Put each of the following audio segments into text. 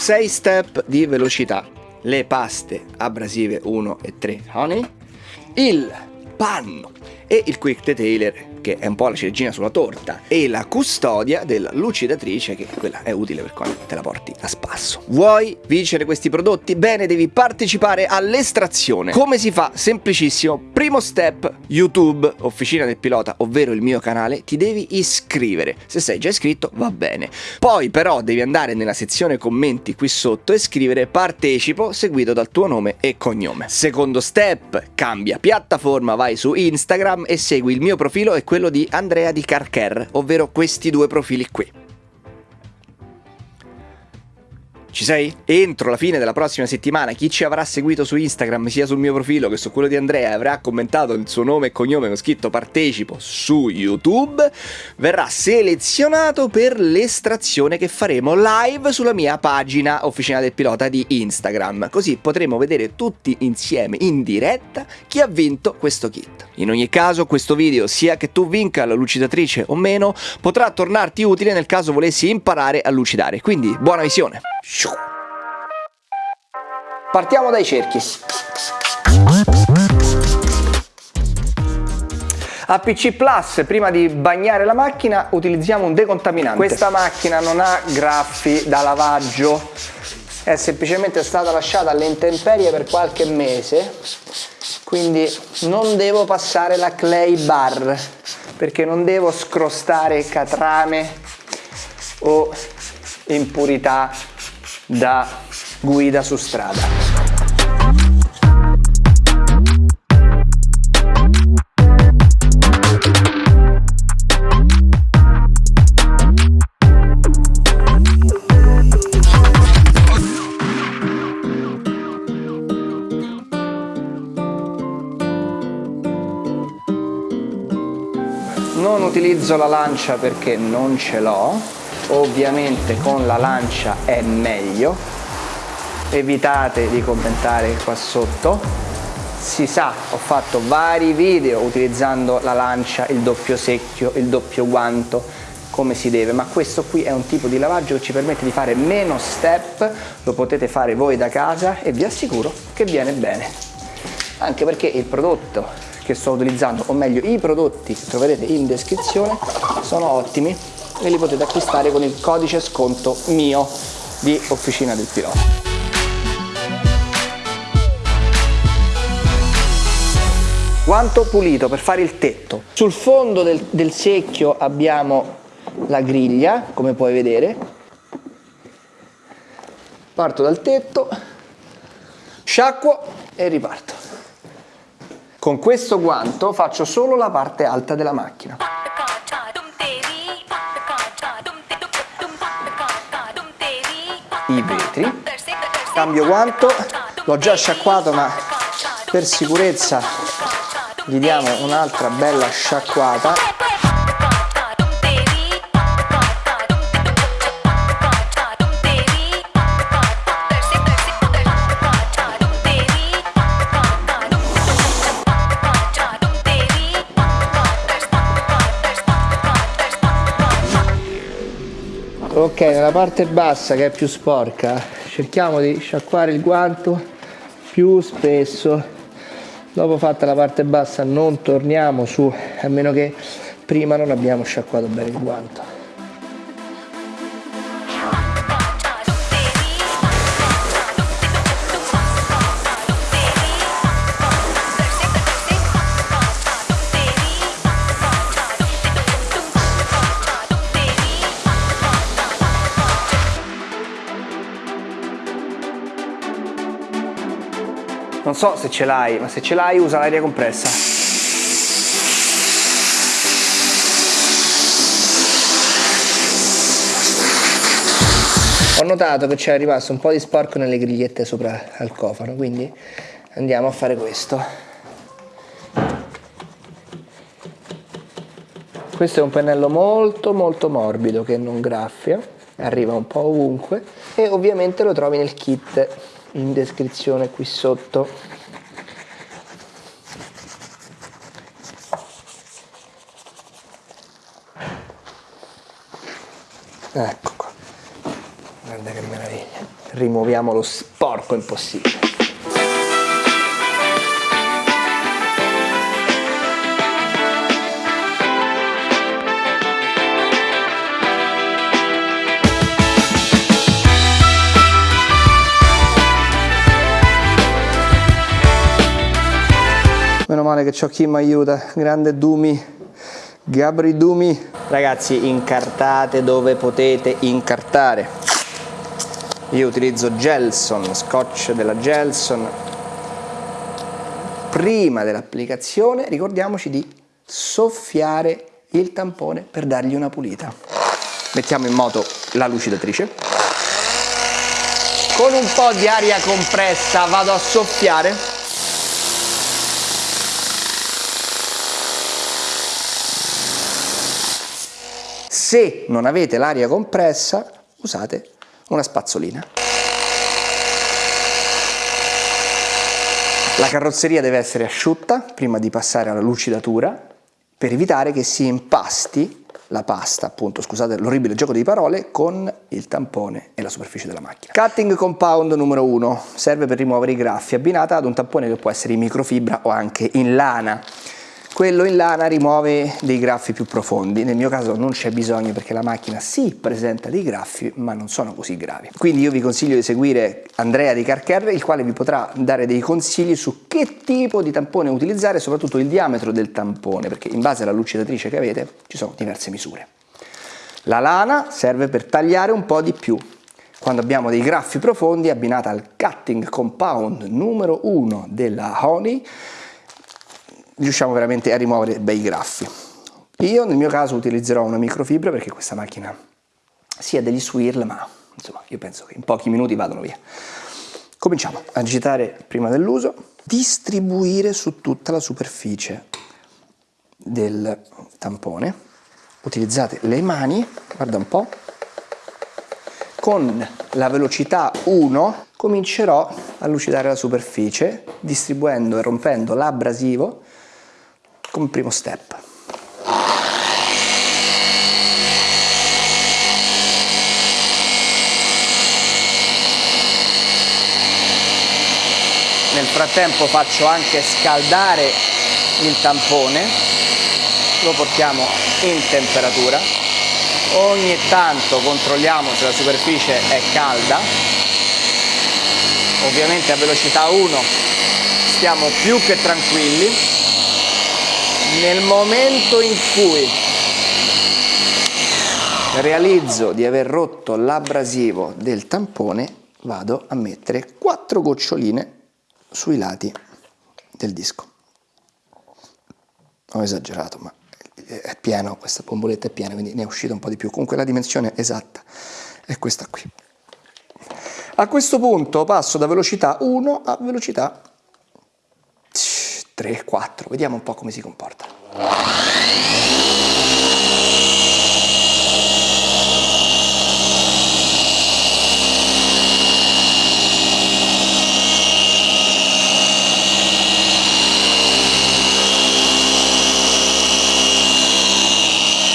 6 step di velocità. Le paste abrasive 1 e 3 honey, il panno e il quick detailer che è un po' la ciliegina sulla torta, e la custodia della lucidatrice, che quella è utile per quando te la porti a spasso. Vuoi vincere questi prodotti? Bene, devi partecipare all'estrazione. Come si fa? Semplicissimo. Primo step, YouTube, Officina del Pilota, ovvero il mio canale, ti devi iscrivere. Se sei già iscritto, va bene. Poi però devi andare nella sezione commenti qui sotto e scrivere partecipo seguito dal tuo nome e cognome. Secondo step, cambia piattaforma, vai su Instagram e segui il mio profilo e quello di Andrea di Carcher, ovvero questi due profili qui. Ci sei? Entro la fine della prossima settimana chi ci avrà seguito su Instagram sia sul mio profilo che su quello di Andrea avrà commentato il suo nome e cognome con scritto partecipo su YouTube verrà selezionato per l'estrazione che faremo live sulla mia pagina Officina del Pilota di Instagram così potremo vedere tutti insieme in diretta chi ha vinto questo kit. In ogni caso questo video sia che tu vinca la lucidatrice o meno potrà tornarti utile nel caso volessi imparare a lucidare quindi buona visione! Partiamo dai cerchi. A PC Plus, prima di bagnare la macchina, utilizziamo un decontaminante. Questa macchina non ha graffi da lavaggio, è semplicemente stata lasciata alle intemperie per qualche mese, quindi non devo passare la clay bar, perché non devo scrostare catrame o impurità da guida su strada. Non utilizzo la lancia perché non ce l'ho ovviamente con la lancia è meglio. Evitate di commentare qua sotto. Si sa ho fatto vari video utilizzando la lancia il doppio secchio il doppio guanto come si deve ma questo qui è un tipo di lavaggio che ci permette di fare meno step lo potete fare voi da casa e vi assicuro che viene bene. Anche perché il prodotto che sto utilizzando o meglio i prodotti che troverete in descrizione sono ottimi e li potete acquistare con il codice sconto mio di Officina del Pilota. Guanto pulito per fare il tetto. Sul fondo del, del secchio abbiamo la griglia, come puoi vedere. Parto dal tetto, sciacquo e riparto. Con questo guanto faccio solo la parte alta della macchina. I vetri. Cambio guanto. L'ho già sciacquato ma per sicurezza gli diamo un'altra bella sciacquata ok nella parte bassa che è più sporca cerchiamo di sciacquare il guanto più spesso. Dopo fatta la parte bassa non torniamo su a meno che prima non abbiamo sciacquato bene il guanto so se ce l'hai, ma se ce l'hai usa l'aria compressa. Ho notato che c'è rimasto un po' di sporco nelle grigliette sopra al cofano, quindi andiamo a fare questo. Questo è un pennello molto molto morbido che non graffia, arriva un po' ovunque e ovviamente lo trovi nel kit in descrizione qui sotto ecco qua guarda che meraviglia. Rimuoviamo lo sporco impossibile. Male che c'ho chi mi aiuta, grande Dumi, Gabri Dumi. Ragazzi, incartate dove potete incartare. Io utilizzo Gelson, scotch della Gelson. Prima dell'applicazione ricordiamoci di soffiare il tampone per dargli una pulita. Mettiamo in moto la lucidatrice. Con un po' di aria compressa vado a soffiare Se non avete l'aria compressa, usate una spazzolina. La carrozzeria deve essere asciutta prima di passare alla lucidatura per evitare che si impasti la pasta, appunto, scusate l'orribile gioco di parole, con il tampone e la superficie della macchina. Cutting compound numero 1 serve per rimuovere i graffi, abbinata ad un tampone che può essere in microfibra o anche in lana. Quello in lana rimuove dei graffi più profondi, nel mio caso non c'è bisogno perché la macchina sì presenta dei graffi ma non sono così gravi. Quindi io vi consiglio di seguire Andrea di Carcare il quale vi potrà dare dei consigli su che tipo di tampone utilizzare e soprattutto il diametro del tampone perché in base alla lucidatrice che avete ci sono diverse misure. La lana serve per tagliare un po' di più, quando abbiamo dei graffi profondi abbinata al cutting compound numero 1 della Honey riusciamo veramente a rimuovere bei graffi. Io nel mio caso utilizzerò una microfibra perché questa macchina sia degli swirl, ma insomma io penso che in pochi minuti vadano via. Cominciamo a agitare prima dell'uso, distribuire su tutta la superficie del tampone. Utilizzate le mani, guarda un po', con la velocità 1 comincerò a lucidare la superficie distribuendo e rompendo l'abrasivo come primo step. Nel frattempo faccio anche scaldare il tampone, lo portiamo in temperatura, ogni tanto controlliamo se la superficie è calda, ovviamente a velocità 1 stiamo più che tranquilli, nel momento in cui realizzo di aver rotto l'abrasivo del tampone vado a mettere quattro goccioline sui lati del disco. Ho esagerato ma è pieno questa bomboletta è piena quindi ne è uscito un po' di più. Comunque la dimensione esatta è questa qui. A questo punto passo da velocità 1 a velocità 3, 4, vediamo un po' come si comporta.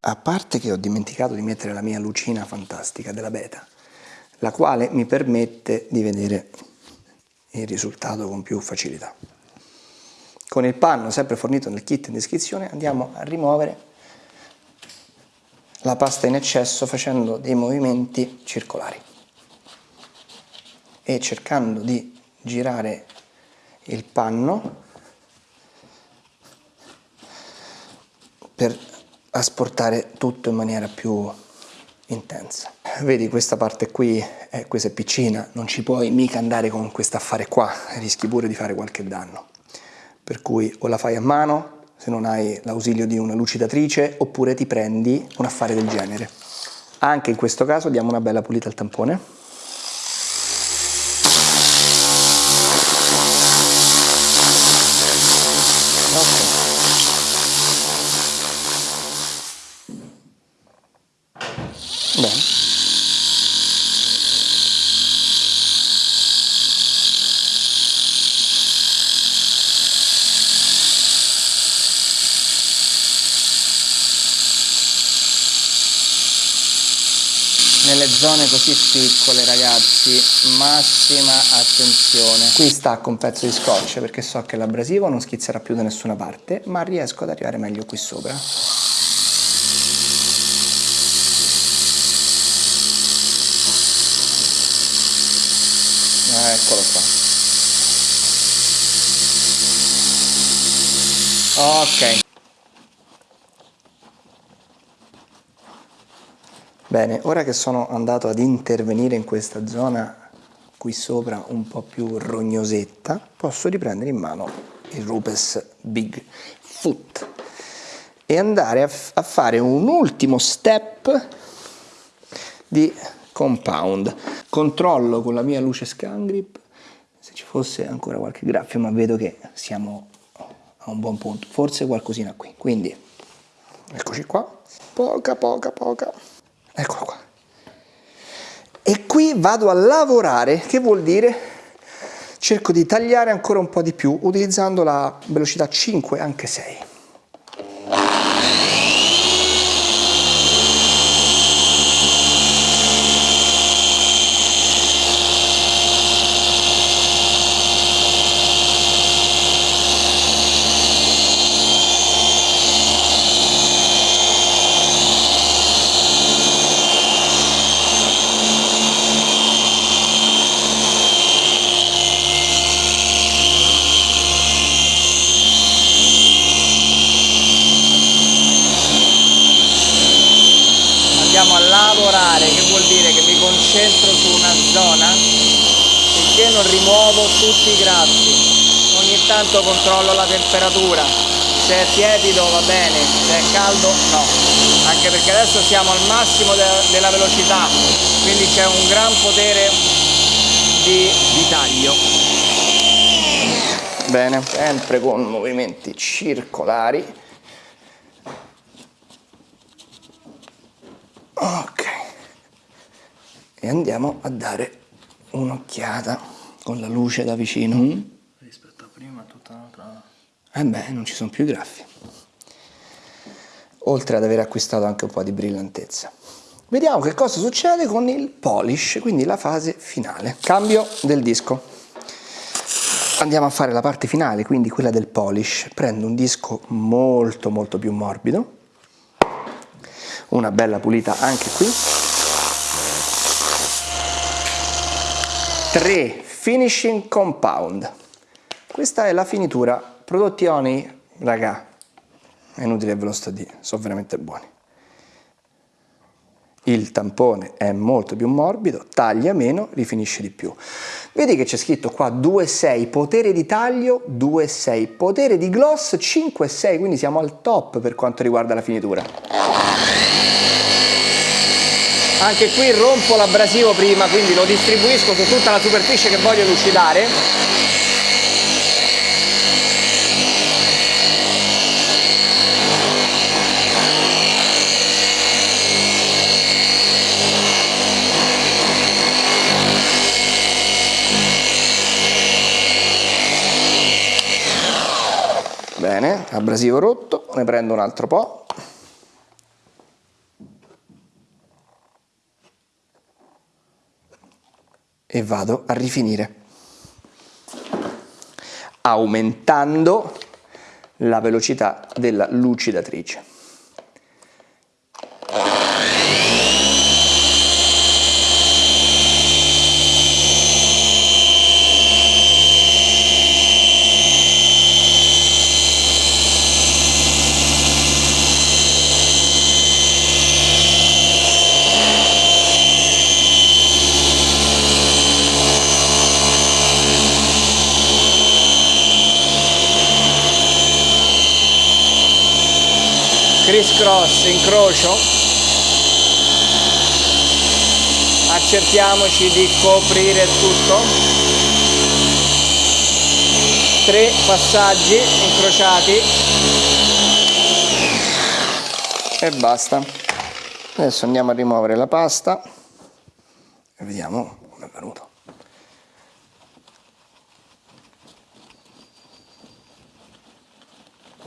A parte che ho dimenticato di mettere la mia lucina fantastica della beta, la quale mi permette di vedere il risultato con più facilità. Con il panno sempre fornito nel kit in descrizione andiamo a rimuovere la pasta in eccesso facendo dei movimenti circolari e cercando di girare il panno per asportare tutto in maniera più intensa. Vedi questa parte qui, eh, questa è piccina, non ci puoi mica andare con questo affare qua, rischi pure di fare qualche danno per cui o la fai a mano se non hai l'ausilio di una lucidatrice oppure ti prendi un affare del genere. Anche in questo caso diamo una bella pulita al tampone. Nelle zone così piccole ragazzi massima attenzione. Qui stacco un pezzo di scotch perché so che l'abrasivo non schizzerà più da nessuna parte ma riesco ad arrivare meglio qui sopra. Ah, eccolo qua. Ok Bene, ora che sono andato ad intervenire in questa zona qui sopra un po' più rognosetta, posso riprendere in mano il Rupes Big Foot e andare a, a fare un ultimo step di compound. Controllo con la mia luce scan grip se ci fosse ancora qualche graffio, ma vedo che siamo a un buon punto, forse qualcosina qui. Quindi, eccoci qua, poca, poca, poca eccolo qua. E qui vado a lavorare, che vuol dire? Cerco di tagliare ancora un po' di più utilizzando la velocità 5, anche 6. concentro su una zona finché non rimuovo tutti i grassi. Ogni tanto controllo la temperatura. Se è tiepido va bene. Se è caldo no. Anche perché adesso siamo al massimo de della velocità. Quindi c'è un gran potere di, di taglio. Bene. Sempre con movimenti circolari. Ok. E andiamo a dare un'occhiata con la luce da vicino. Mm. Rispetto a prima tutta un'altra... Eh beh, non ci sono più i graffi. Oltre ad aver acquistato anche un po' di brillantezza. Vediamo che cosa succede con il polish, quindi la fase finale. Cambio del disco. Andiamo a fare la parte finale, quindi quella del polish. Prendo un disco molto molto più morbido, una bella pulita anche qui, 3 finishing compound. Questa è la finitura. Prodotti Oni raga è inutile ve lo sto a dire sono veramente buoni. Il tampone è molto più morbido taglia meno rifinisce di più. Vedi che c'è scritto qua 2,6 potere di taglio 2,6 potere di gloss 5,6 quindi siamo al top per quanto riguarda la finitura anche qui rompo l'abrasivo prima quindi lo distribuisco su tutta la superficie che voglio lucidare. Bene abrasivo rotto ne prendo un altro po' e vado a rifinire aumentando la velocità della lucidatrice. Criss cross incrocio. Accertiamoci di coprire tutto. Tre passaggi incrociati. E basta. Adesso andiamo a rimuovere la pasta. E vediamo come è venuto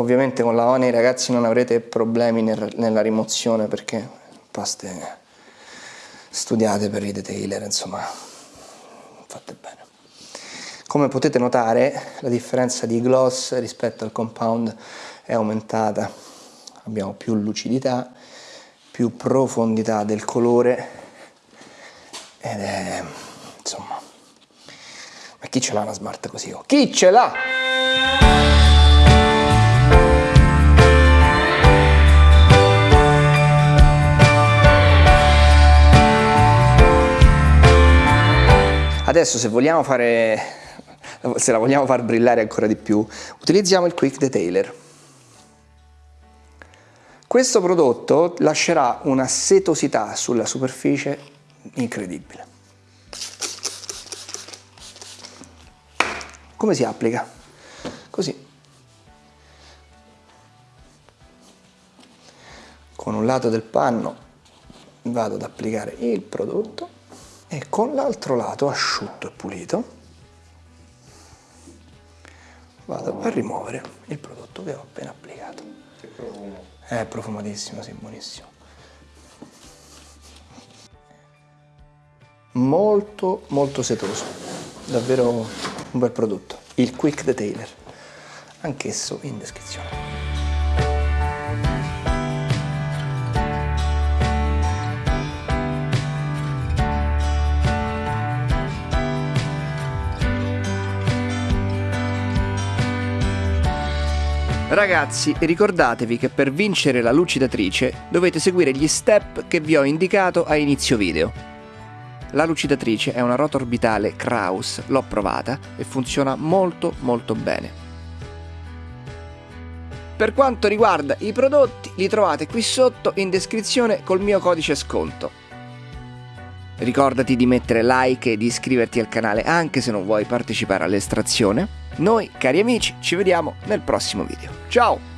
Ovviamente con la Oni ragazzi non avrete problemi nel, nella rimozione perché paste studiate per i detailer, insomma, fatte bene. Come potete notare la differenza di gloss rispetto al compound è aumentata, abbiamo più lucidità, più profondità del colore ed è insomma ma chi ce l'ha una smart così? Oh? Chi ce l'ha? Adesso se vogliamo fare, se la vogliamo far brillare ancora di più, utilizziamo il Quick Detailer. Questo prodotto lascerà una setosità sulla superficie incredibile. Come si applica? Così. Con un lato del panno vado ad applicare il prodotto e con l'altro lato asciutto e pulito vado a rimuovere il prodotto che ho appena applicato. Che profumo. È profumatissimo, sì, buonissimo. Molto, molto setoso. Davvero un bel prodotto. Il Quick Detailer. Anch'esso in descrizione. Ragazzi, ricordatevi che per vincere la lucidatrice dovete seguire gli step che vi ho indicato a inizio video. La lucidatrice è una rota orbitale Kraus, l'ho provata e funziona molto molto bene. Per quanto riguarda i prodotti, li trovate qui sotto in descrizione col mio codice sconto. Ricordati di mettere like e di iscriverti al canale anche se non vuoi partecipare all'estrazione. Noi, cari amici, ci vediamo nel prossimo video. Tchau!